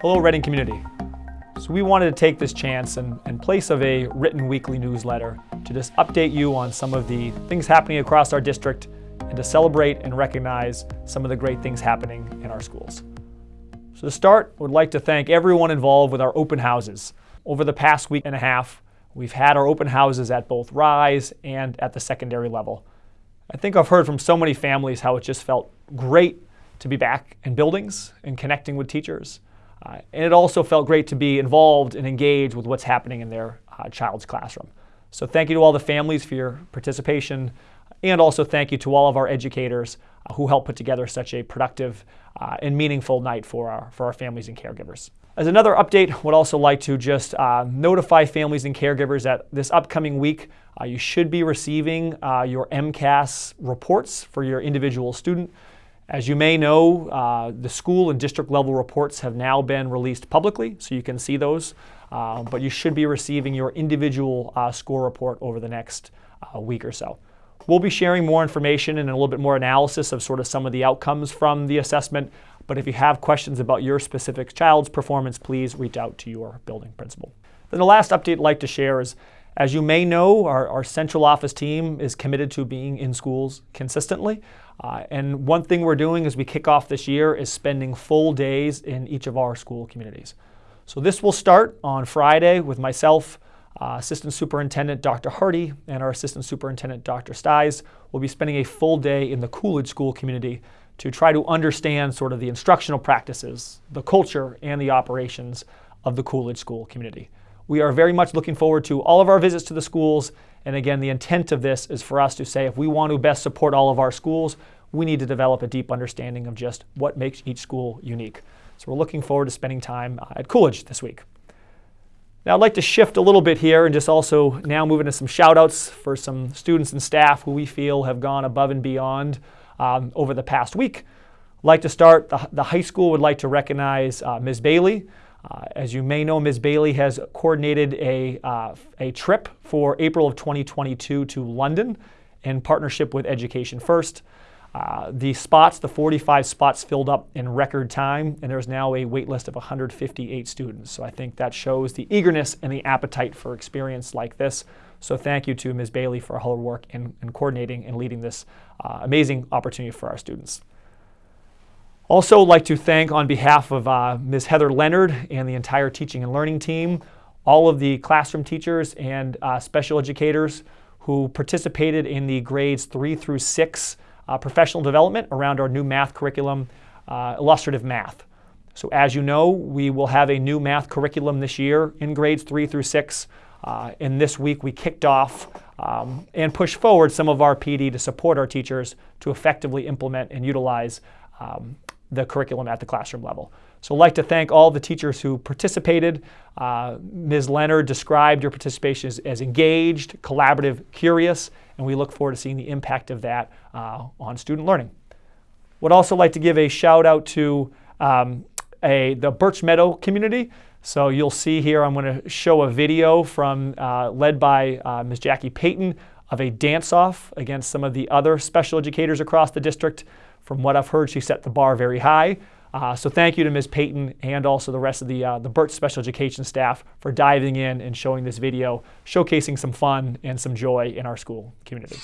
Hello Reading community. So we wanted to take this chance and in place of a written weekly newsletter to just update you on some of the things happening across our district and to celebrate and recognize some of the great things happening in our schools. So to start, I would like to thank everyone involved with our open houses. Over the past week and a half, we've had our open houses at both Rise and at the secondary level. I think I've heard from so many families how it just felt great to be back in buildings and connecting with teachers. Uh, and it also felt great to be involved and engaged with what's happening in their uh, child's classroom. So thank you to all the families for your participation, and also thank you to all of our educators uh, who helped put together such a productive uh, and meaningful night for our, for our families and caregivers. As another update, would also like to just uh, notify families and caregivers that this upcoming week, uh, you should be receiving your MCAS reports for your individual student. As you may know, uh, the school and district level reports have now been released publicly, so you can see those. Uh, but you should be receiving your individual uh, score report over the next uh, week or so. We'll be sharing more information and a little bit more analysis of sort of some of the outcomes from the assessment. But if you have questions about your specific child's performance, please reach out to your building principal. Then the last update I'd like to share is as you may know, our, our, central office team is committed to being in schools consistently. Uh, and one thing we're doing as we kick off this year is spending full days in each of our school communities. So this will start on Friday with myself, uh, Assistant Superintendent Dr. Hardy, and our Assistant Superintendent Dr. Sties. We'll be spending a full day in the Coolidge School community to try to understand sort of the instructional practices, the culture, and the operations of the Coolidge School community. We are very much looking forward to all of our visits to the schools. And again, the intent of this is for us to say if we want to best support all of our schools, we need to develop a deep understanding of just what makes each school unique. So we're looking forward to spending time at Coolidge this week. Now I'd like to shift a little bit here and just also now move into some shout outs for some students and staff who we feel have gone above and beyond um, over the past week. I'd like to start, the, the high school would like to recognize uh, Ms. Bailey. Uh, as you may know, Ms. Bailey has coordinated a, uh, a trip for April of 2022 to London in partnership with Education First. Uh, the spots, the 45 spots filled up in record time, and there's now a wait list of 158 students. So I think that shows the eagerness and the appetite for experience like this. So thank you to Ms. Bailey for all her work in, in coordinating and leading this uh, amazing opportunity for our students. Also like to thank on behalf of uh, Ms. Heather Leonard and the entire teaching and learning team, all of the classroom teachers and uh, special educators who participated in the grades three through six uh, professional development around our new math curriculum, uh, illustrative math. So as you know, we will have a new math curriculum this year in grades three through six. Uh, and this week we kicked off um, and pushed forward some of our PD to support our teachers to effectively implement and utilize um, the curriculum at the classroom level. So I'd like to thank all the teachers who participated. Uh, Ms. Leonard described your participation as, as, engaged, collaborative, curious, and we look forward to seeing the impact of that uh, on student learning. Would also like to give a shout out to um, a, the Birch Meadow community. So you'll see here, I'm going to show a video from uh, led by uh, Ms. Jackie Payton of a dance-off against some of the other special educators across the district. From what I've heard, she set the bar very high. Uh, so thank you to Ms. Payton and also the rest of the, uh, the Birch Special Education staff for diving in and showing this video, showcasing some fun and some joy in our school community.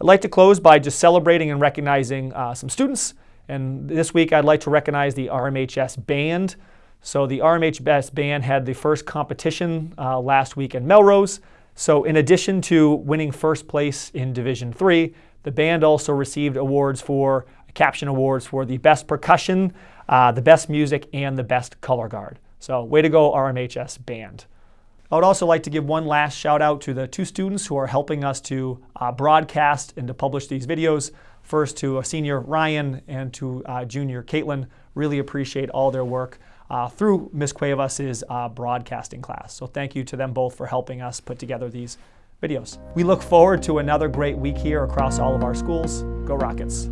I'd like to close by just celebrating and recognizing uh, some students. And this week I'd like to recognize the RMHS Band. So the RMHS Band had the first competition uh, last week in Melrose. So in addition to winning first place in Division 3, the band also received awards for, caption awards for the best percussion, uh, the best music, and the best color guard. So way to go RMHS Band. I would also like to give one last shout out to the two students who are helping us to uh, broadcast and to publish these videos. First to a senior Ryan and to uh, junior Caitlin. Really appreciate all their work uh, through Ms. Cuevas' uh, broadcasting class. So thank you to them both for helping us put together these videos. We look forward to another great week here across all of our schools. Go Rockets!